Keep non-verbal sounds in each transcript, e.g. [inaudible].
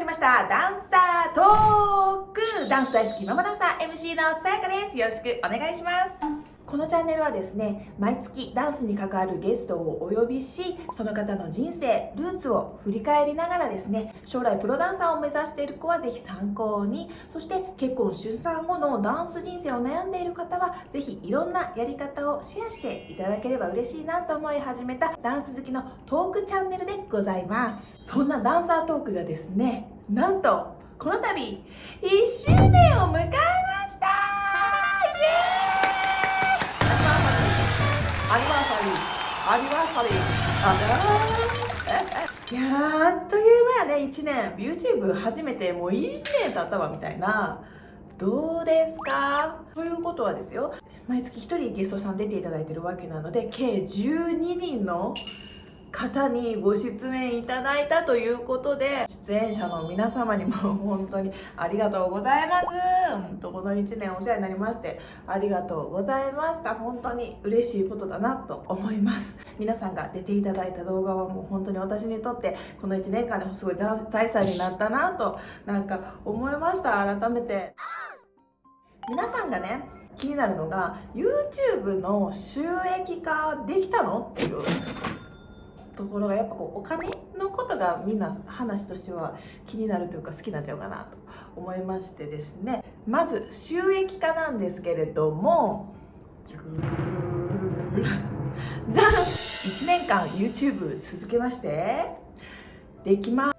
りました。ダンサートーク。ダンス大好きママダンサー MC のさやかです。よろしくお願いします。このチャンネルはですね毎月ダンスに関わるゲストをお呼びしその方の人生ルーツを振り返りながらですね将来プロダンサーを目指している子はぜひ参考にそして結婚出産後のダンス人生を悩んでいる方はぜひいろんなやり方をシェアしていただければ嬉しいなと思い始めたダンス好きのトークチャンネルでございます。そんなダンサートークがですねなんとこの度1周年を迎えましアニバーサリー。アニバーサリー。あいやーあっという間やね1年。YouTube 初めてもう1年経ったわみたいな。どうですか？ということはですよ。毎月1人ゲストさん出ていただいてるわけなので計12人の方にご出演いただいたということで出演者の皆様にも本当にありがとうございます。本当この1年お世話になりましてありがとうございました。本当に嬉しいことだなと思います。皆さんが出ていただいた動画はもう本当に私にとってこの1年間ですごい財産になったなとなんか思いました。改めて。皆さんがね気になるのが YouTube の収益化できたの？っていう。ところがやっぱこうお金のことがみんな話としては気になるというか好きになっちゃうかなと思いましてですね。まず収益化なんですけれどもじゃん。1年間 YouTube 続けまして。できま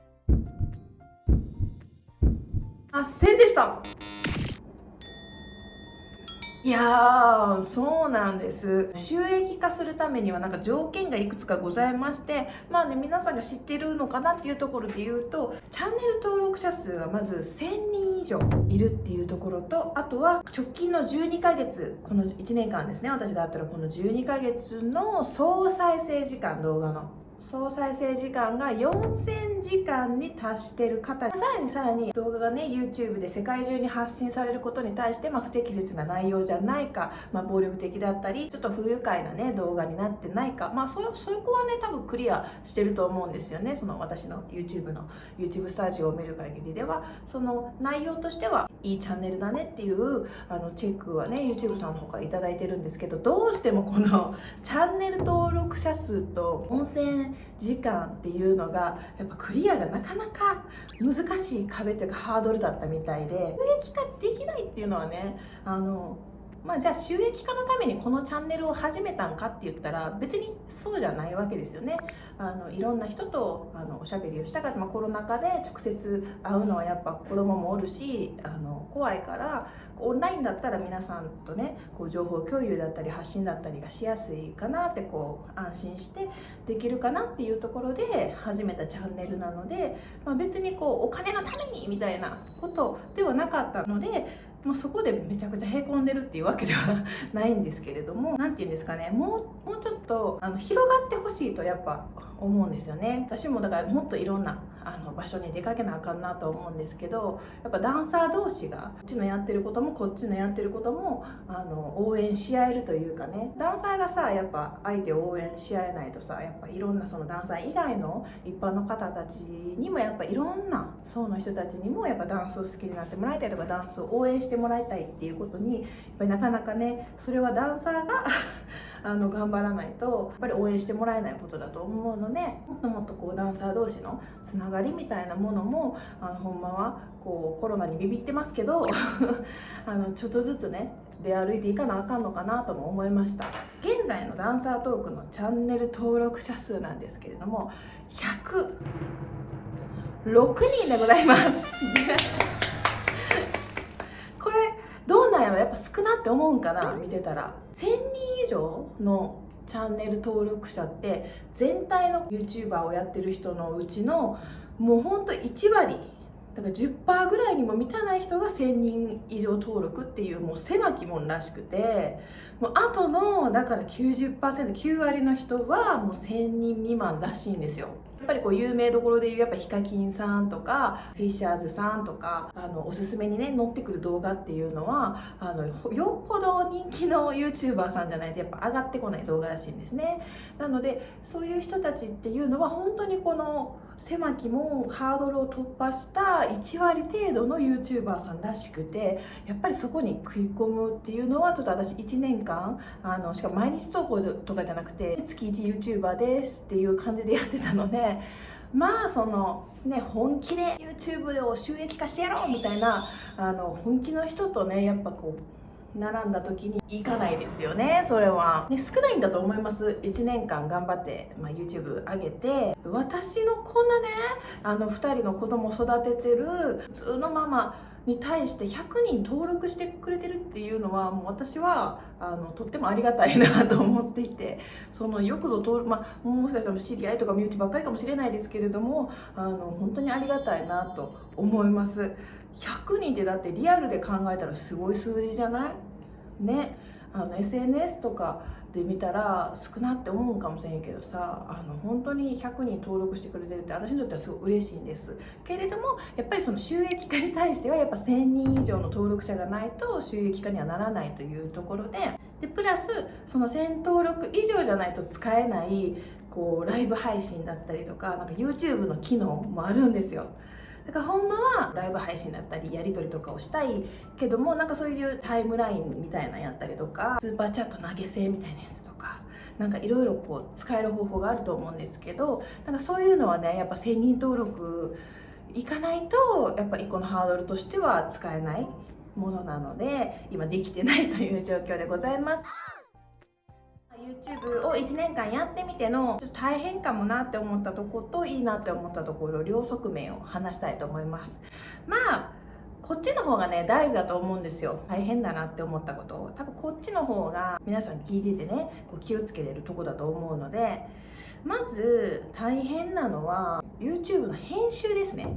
せんでした。いやーそうなんです。収益化するためにはなんか条件がいくつかございましてまあね皆さんが知ってるのかなっていうところで言うとチャンネル登録者数がまず1000人以上いるっていうところとあとは直近の12ヶ月この1年間ですね私だったらこの12ヶ月の総再生時間動画の。総再生時間が4000時間に達してる方さらにさらに動画がね YouTube で世界中に発信されることに対して、まあ、不適切な内容じゃないか、まあ、暴力的だったりちょっと不愉快なね動画になってないか。まあそそこはね多分クリアしてると思うんですよね。その私の YouTube の YouTube スタジオを見る限りでは。その内容としてはいいチャンネルだねっていうあのチェックはね YouTube さんの方から頂いてるんですけどどうしてもこのチャンネル登録者数と音声時間っていうのがやっぱクリアがなかなか難しい壁というかハードルだったみたいで収益化できないっていうのはねあのまあ、じゃあ収益化のためにこのチャンネルを始めたんかって言ったら別にそうじゃないわけですよね。あのいろんな人とあのおしゃべりをしたかった、まあ、コロナ禍で直接会うのはやっぱ子供もおるしあの怖いからオンラインだったら皆さんとねこう情報共有だったり発信だったりがしやすいかなってこう安心してできるかなっていうところで始めたチャンネルなので、まあ、別にこうお金のためにみたいなことではなかったのでもうそこでめちゃくちゃへこんでるっていうわけではないんですけれども [laughs] 何て言うんですかねもうもうちょっとあの広がってほしいとやっぱ思うんですよね。私もだからもっといろんなあの場所に出かけなあかんなと思うんですけどやっぱダンサー同士がこっちのやってることもこっちのやってることもあの応援し合えるというかね。ダンサーがさやっぱ相手を応援し合えないとさやっぱいろんなそのダンサー以外の一般の方たちにもやっぱいろんな層の人たちにもやっぱダンスを好きになってもらいたいとかダンスを応援してもらいたいっていうことにやっぱりなかなかねそれはダンサーが [laughs] あの頑張らないとやっぱり応援してもらえないことだと思うのでもっともっとこうダンサー同士のつながりみたいなものもあのほんまはこうコロナにビビってますけど [laughs] あのちょっとずつね出歩いていかなあかんのかなとも思いました。現在のダンサートークのチャンネル登録者数なんですけれども106人でございます。どうなんやろやっぱ少なって思うんかな見てたら。1000人以上のチャンネル登録者って全体の YouTuber をやってる人のうちのもうほんと1割だから10%ぐらいにも満たない人が1000人以上登録っていうもう狭き門らしくてもうあとのだから 90%9 割の人はもう1000人未満らしいんですよ。やっぱりこう有名どころでいうやっぱヒカキンさんとかフィッシャーズさんとかあのおすすめにね載ってくる動画っていうのはあのよっぽど人気の YouTuber さんじゃないとやっぱ上がってこない動画らしいんですね。なのでそういう人たちっていうのは本当にこの狭きもハードルを突破した1割程度の YouTuber さんらしくてやっぱりそこに食い込むっていうのはちょっと私1年間あのしかも毎日投稿とかじゃなくて月 1YouTuber ですっていう感じでやってたのでまあそのね本気で YouTube を収益化してやろうみたいなあの本気の人とねやっぱこう並んだ時に行かないですよねそれは、ね、少ないんだと思います。1年間頑張って、まあ、YouTube 上げて。私のこんなねあの2人の子供育ててる普通のママに対して100人登録してくれてるっていうのはもう私はあのとってもありがたいなと思っていて。そのよくぞ登録、まあ、もしかしたら知り合いとか身内ばっかりかもしれないですけれどもあの本当にありがたいなと思います。100人ってだってリアルで考えたらすごい数字じゃない？ね。あの SNS とかで見たら少なって思うかもしれんけどさあの本当に100人登録してくれてるって私にとってはすごい嬉しいんです。けれどもやっぱりその収益化に対してはやっぱ1000人以上の登録者がないと収益化にはならないというところででプラスその1000登録以上じゃないと使えないこうライブ配信だったりとかなんか YouTube の機能もあるんですよ。だからほんまはライブ配信だったりやり取りとかをしたいけどもなんかそういうタイムラインみたいなやったりとかスーパーチャット投げ銭みたいなやつとかなんかいろいろこう使える方法があると思うんですけどなんかそういうのはねやっぱ1000人登録いかないとやっぱ1個のハードルとしては使えないものなので今できてないという状況でございます。YouTube を1年間やってみてのちょっと大変かもなって思ったとこといいなって思ったところ両側面を話したいと思います。まあこっちの方がね大事だと思うんですよ。大変だなって思ったこと。を多分こっちの方が皆さん聞いててねこう気をつけれるとこだと思うのでまず大変なのは YouTube の編集ですね。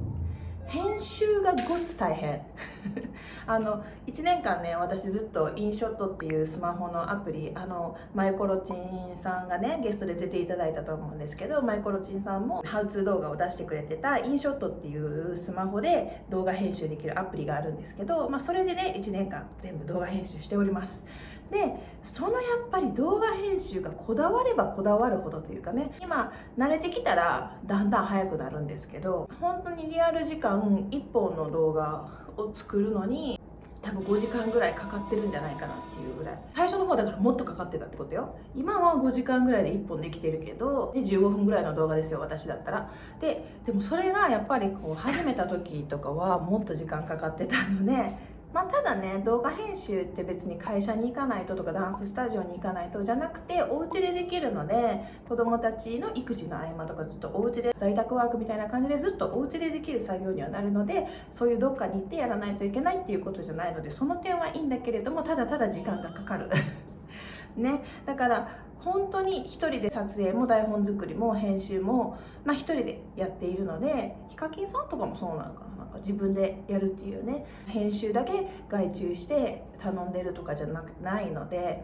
編集がごっつ大変。[laughs] あの1年間ね私ずっとインショットっていうスマホのアプリあのマイコロチンさんがねゲストで出ていただいたと思うんですけどマイコロチンさんもハウツー動画を出してくれてたインショットっていうスマホで動画編集できるアプリがあるんですけど、まあ、それでね1年間全部動画編集しております。でそのやっぱり動画編集がこだわればこだわるほどというかね今慣れてきたらだんだん早くなるんですけど本当にリアル時間1本の動画を作るのに多分5時間ぐらいかかってるんじゃないかなっていうぐらい。最初の方だからもっとかかってたってことよ。今は5時間ぐらいで1本できてるけどで15分ぐらいの動画ですよ私だったら。ででもそれがやっぱりこう始めた時とかはもっと時間かかってたのでまあ、ただね動画編集って別に会社に行かないととかダンススタジオに行かないとじゃなくてお家でできるので子供たちの育児の合間とかずっとお家で在宅ワークみたいな感じでずっとお家でできる作業にはなるのでそういうどっかに行ってやらないといけないっていうことじゃないのでその点はいいんだけれどもただただ時間がかかる。[laughs] ね。だから本当に1人で撮影も台本作りも編集も、まあ、1人でやっているのでヒカキンさんとかもそうなのかな？なんか自分でやるっていうね。編集だけ外注して頼んでるとかじゃなくないので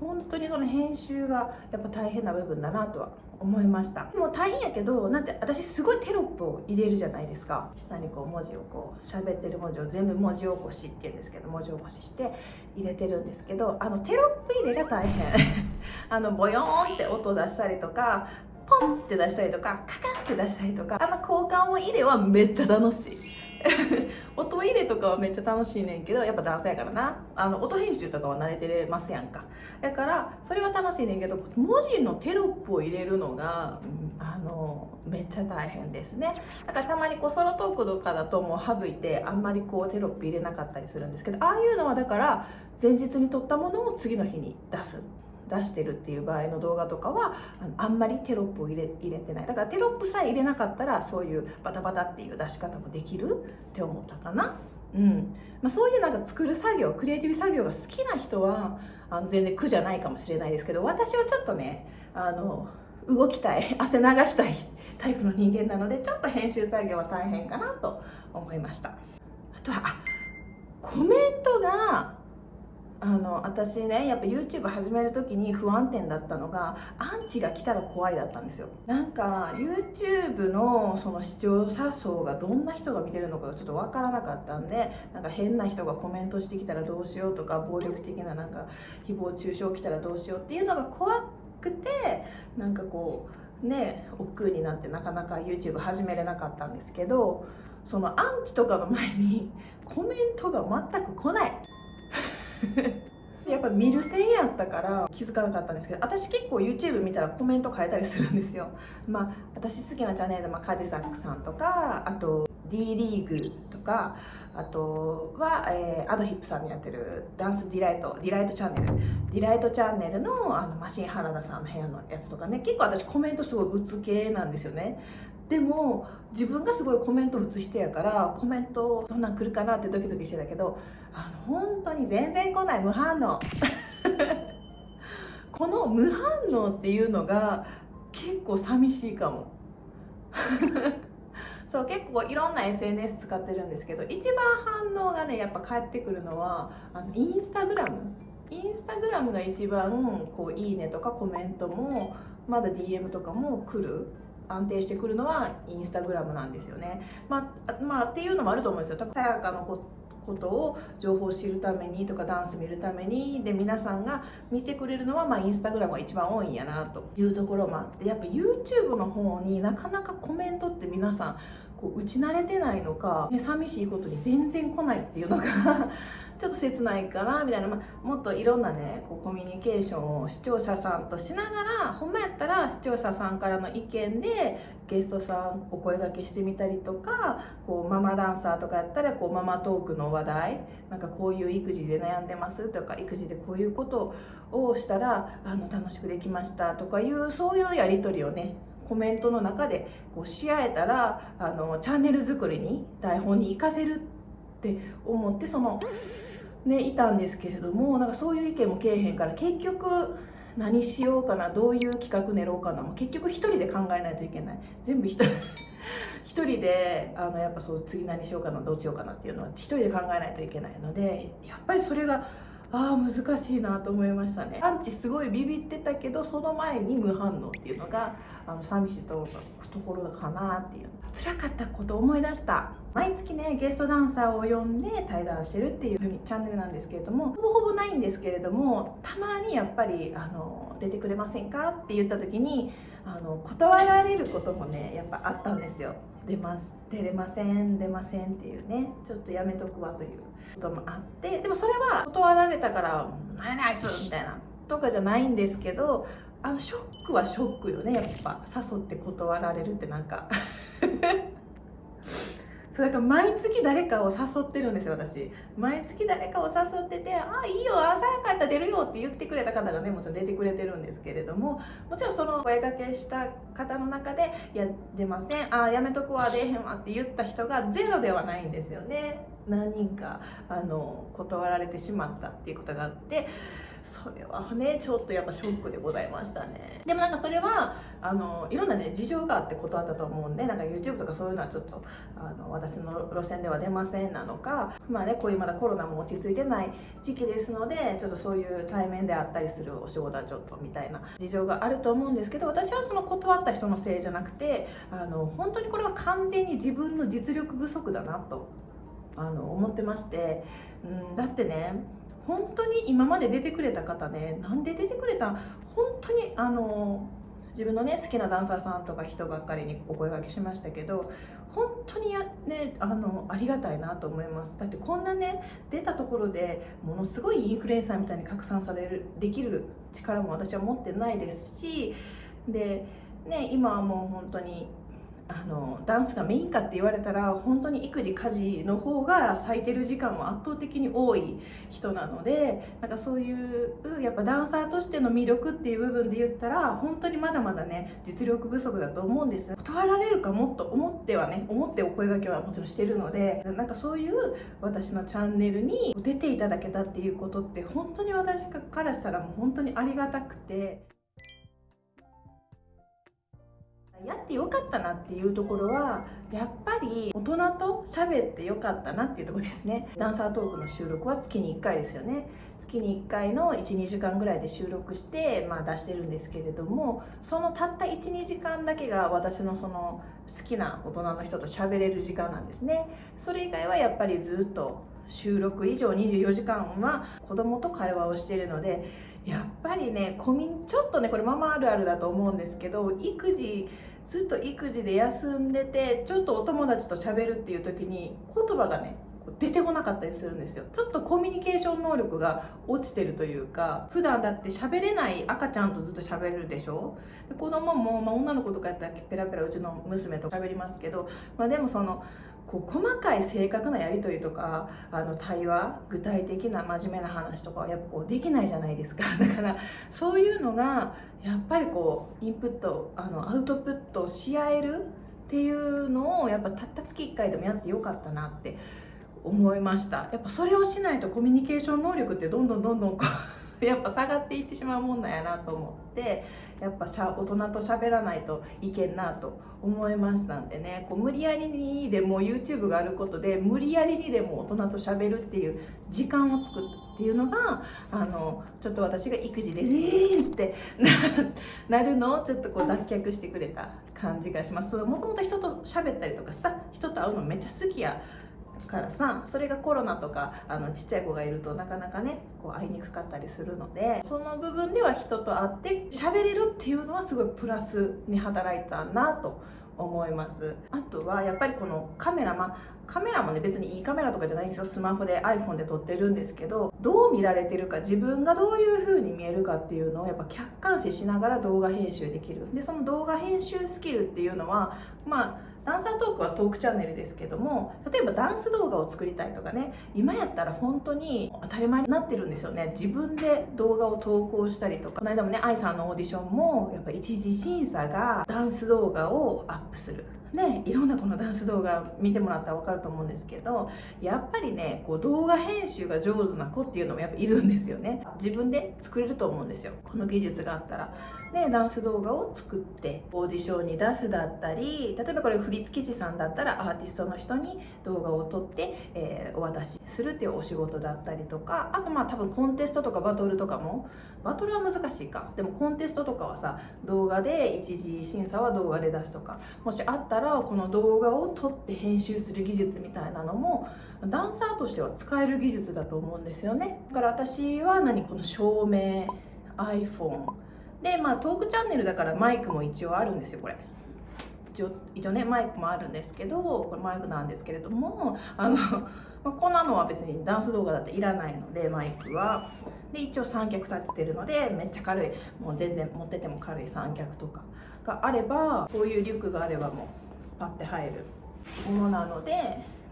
本当にその編集がやっぱ大変な部分だなとは思いました。もう大変やけどなんて私すごいテロップを入れるじゃないですか。下にこう文字をこう喋ってる文字を全部文字起こしっていうんですけど文字起こしして入れてるんですけどあのテロップ入れが大変。[laughs] あのボヨーンって音出したりとかポンって出したりとかカカンって出したりとかあの交換音入れはめっちゃ楽しい。[laughs] 音入れとかはめっちゃ楽しいねんけどやっぱ男性やからな。あの音編集とかは慣れてれますやんか。だからそれは楽しいねんけど文字のテロップを入れるのが、あのめっちゃ大変ですね。だからたまにこうソロトークとかだともう省いてあんまりこうテロップ入れなかったりするんですけどああいうのはだから前日に撮ったものを次の日に出す。出してるっていう場合の動画とかはあんまりテロップを入れ入れてない。だからテロップさえ入れなかったらそういうバタバタっていう出し方もできるって思ったかな。うん。まあ、そういうなんか作る作業クリエイティブ作業が好きな人はあの全然苦じゃないかもしれないですけど私はちょっとねあの動きたい [laughs] 汗流したいタイプの人間なのでちょっと編集作業は大変かなと思いました。あとはコメントがあの私ねやっぱ YouTube 始める時に不安定だったのがアンチが来たら怖いだったんですよ。なんか YouTube のその視聴者層がどんな人が見てるのかがちょっと分からなかったんでなんか変な人がコメントしてきたらどうしようとか暴力的ななんか誹謗中傷来たらどうしようっていうのが怖くてなんかこうね億劫になってなかなか YouTube 始めれなかったんですけどそのアンチとかの前にコメントが全く来ない。やっぱ見る線やったから気づかなかったんですけど私結構 YouTube 見たらコメント変えたりするんですよ。まあ私好きなチャンネルで、まあ、カジサックさんとかあと D リーグとかあとは、えー、アドヒップさんにやってる Dance Delight Delight チャンネル。 Delight チャンネルのあのマシン原田さんの部屋のやつとかね。結構私コメントすごい打つ系なんですよね。でも自分がすごいコメント打つ人やからコメントどんなん来るかなってドキドキしてたけどあの本当に全然来ない無反応 [laughs] この無反応っていうのが結構寂しいかも [laughs] そう結構いろんな SNS 使ってるんですけど一番反応がねやっぱ返ってくるのはあのインスタグラムインスタグラムが一番こういいねとかコメントもまだ DM とかも来る安定してくるのはインスタグラムなんですよね。まあ、まあ、っていうのもあると思うんですよ。多分さやかのこことを情報を知るためにとかダンス見るためにで皆さんが見てくれるのは、まあ、インスタグラムが一番多いんやなというところもあってやっぱ YouTube の方になかなかコメントって皆さんこう打ち慣れてないのか、ね、寂しいことに全然来ないっていうのが [laughs] ちょっと切ないかなみたいな、まあ、もっといろんなねこうコミュニケーションを視聴者さんとしながらほんまやったら視聴者さんからの意見でゲストさんお声がけしてみたりとかこうママダンサーとかやったらこうママトークの話題なんかこういう育児で悩んでますとか育児でこういうことをしたらあの楽しくできましたとかいうそういうやり取りをねコメントの中でこうし合えたらあのチャンネル作りに台本に活かせるって思ってそのねいたんですけれどもなんかそういう意見もけえへんから結局何しようかなどういう企画練ろうかなもう結局一人で考えないといけない。全部一人 [laughs] 一人であのやっぱそう次何しようかなどうしようかなっていうのは一人で考えないといけないのでやっぱりそれがああ難しいなと思いましたね。アンチすごいビビってたけどその前に無反応っていうのがあの寂しいところかなっていう。辛かったこと思い出した。毎月ねゲストダンサーを呼んで対談してるっていうチャンネルなんですけれどもほぼほぼないんですけれどもたまにやっぱりあの出てくれませんかって言った時にあの断られることもねやっぱあったんですよ。出ます。出れません出ませんっていうねちょっとやめとくわということもあってでもそれは断られたから「何やねんあいつ!」みたいなとかじゃないんですけどあのショックはショックよねやっぱ誘って断られるって何かそうだか毎月誰かを誘ってるんですよ私。毎月誰かを誘ってて「あいいよ朝やかったら出るよ」って言ってくれた方がねもちろん出てくれてるんですけれどももちろんその声かけした方の中で「いや出ません。ああやめとくわ出えへんわ」って言った人がゼロではないんですよね。何人かあの断られてしまったっていうことがあってそれはねちょっとやっぱショックでございましたね。でもなんかそれはあのいろんなね事情があって断ったと思うんでなんか YouTube とかそういうのはちょっとあの私の路線では出ませんなのかまあねこういうまだコロナも落ち着いてない時期ですのでちょっとそういう対面であったりするお仕事はちょっとみたいな事情があると思うんですけど私はその断った人のせいじゃなくてあの本当にこれは完全に自分の実力不足だなとあの思ってまして、うん、だってね本当に今まで出てくれた方ねなんで出てくれた本当にあの自分のね好きなダンサーさんとか人ばっかりにお声がけしましたけど本当にや、ね、あのありがたいなと思います。だってこんなね出たところでものすごいインフルエンサーみたいに拡散されるできる力も私は持ってないですしでね今はもう本当にあのダンスがメインかって言われたら本当に育児家事の方が咲いてる時間は圧倒的に多い人なのでなんかそういうやっぱダンサーとしての魅力っていう部分で言ったら本当にまだまだね実力不足だと思うんです断られるかもっと思ってはね思ってお声がけはもちろんしてるのでなんかそういう私のチャンネルに出ていただけたっていうことって本当に私からしたらもう本当にありがたくて。やってよかったなっていうところはやっぱり大人と喋ってよかったなっていうとこですね。ダンサートークの収録は月に1回ですよね。月に1回の12時間ぐらいで収録して、まあ、出してるんですけれどもそのたった12時間だけが私のその好きな大人の人と喋れる時間なんですね。それ以外はやっぱりずっと収録以上24時間は子供と会話をしているのでやっぱりねコミちょっとねこれママあるあるだと思うんですけど育児ずっと育児で休んでてちょっとお友達と喋るっていう時に言葉がね出てこなかったりするんですよ。ちょっとコミュニケーション能力が落ちてるというか普段だって喋れない赤ちゃんとずっと喋るでしょ？で子供も、まあ、女の子とかやったらペラペラうちの娘と喋りますけど、まあ、でもそのこう細かい正確なやり取りとかあの対話具体的な真面目な話とかはやっぱこうできないじゃないですか。[laughs] だからそういうのがやっぱりこうインプットあのアウトプットし合えるっていうのをやっぱたった月1回でもやってよかったなって思いました。やっぱそれをしないとコミュニケーション能力ってどんどんどんどんこうやっぱ下がっていってしまうもんなんやなと思ってやっぱしゃ大人と喋らないといけんなと思いましたんでねこう無理やりにでも YouTube があることで無理やりにでも大人と喋るっていう時間を作るっていうのがあのちょっと私が育児で「えー!」ってなるのをちょっとこう脱却してくれた感じがしますもともと人と喋ったりとかさ人と会うのめっちゃ好きやからさそれがコロナとかあのちっちゃい子がいるとなかなかねこう会いにくかったりするのでその部分では人と会って喋れるっていうのはすごいプラスに働いたなと思います。あとはやっぱりこのカメラまあカメラもね別にいいカメラとかじゃないんですよ。スマホで iPhone で撮ってるんですけどどう見られてるか自分がどういう風に見えるかっていうのをやっぱ客観視しながら動画編集できる。でその動画編集スキルっていうのはまあダンサートークはトークチャンネルですけども例えばダンス動画を作りたいとかね今やったら本当に当たり前になってるんですよね。自分で動画を投稿したりとかこの間もね AI さんのオーディションもやっぱ一次審査がダンス動画をアップする。ねいろんなこのダンス動画見てもらったら分かると思うんですけどやっぱりねこう動画編集が上手な子っていうのもやっぱいるんですよね。自分で作れると思うんですよ。この技術があったら。でダンス動画を作ってオーディションに出すだったり例えばこれ振付師さんだったらアーティストの人に動画を撮って、えー、お渡しするっていうお仕事だったりとかあとまあ多分コンテストとかバトルとかもバトルは難しいか。でもコンテストとかはさ動画で一次審査は動画で出すとかもしあったらからこの動画を撮って編集する技術みたいなのもダンサーとしては使える技術だと思うんですよね。だから私は何この照明 iPhone でまあトークチャンネルだからマイクも一応あるんですよこれ。一応一応ねマイクもあるんですけどこれマイクなんですけれどもあの、まあ、こんなのは別にダンス動画だっていらないのでマイクは。で一応三脚立ってるのでめっちゃ軽い。もう全然持ってても軽い三脚とかがあればこういうリュックがあればもうパッて入るものなので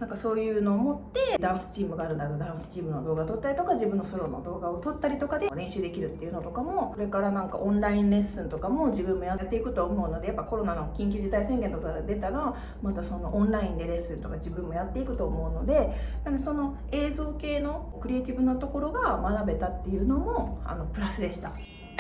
なんかそういうのを持ってダンスチームがあるならダンスチームの動画撮ったりとか自分のソロの動画を撮ったりとかで練習できるっていうのとかもこれからなんかオンラインレッスンとかも自分もやっていくと思うのでやっぱコロナの緊急事態宣言とか出たらまたそのオンラインでレッスンとか自分もやっていくと思うのでなのでその映像系のクリエイティブなところが学べたっていうのもあのプラスでした。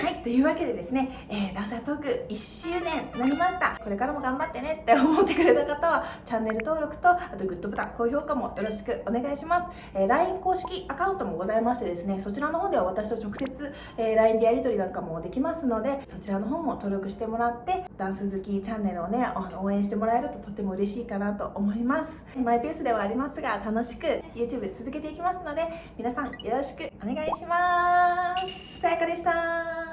はい、というわけでですね、えー、ダンサートーク1周年になりました。これからも頑張ってねって思ってくれた方は、チャンネル登録と、あとグッドボタン、高評価もよろしくお願いします。えー、LINE 公式アカウントもございましてですね、そちらの方では私と直接、えー、LINE でやり取りなんかもできますので、そちらの方も登録してもらって、ダンス好きチャンネルをね、応援してもらえるととても嬉しいかなと思います。マイペースではありますが、楽しく YouTube 続けていきますので、皆さんよろしくお願いします。さやかでした。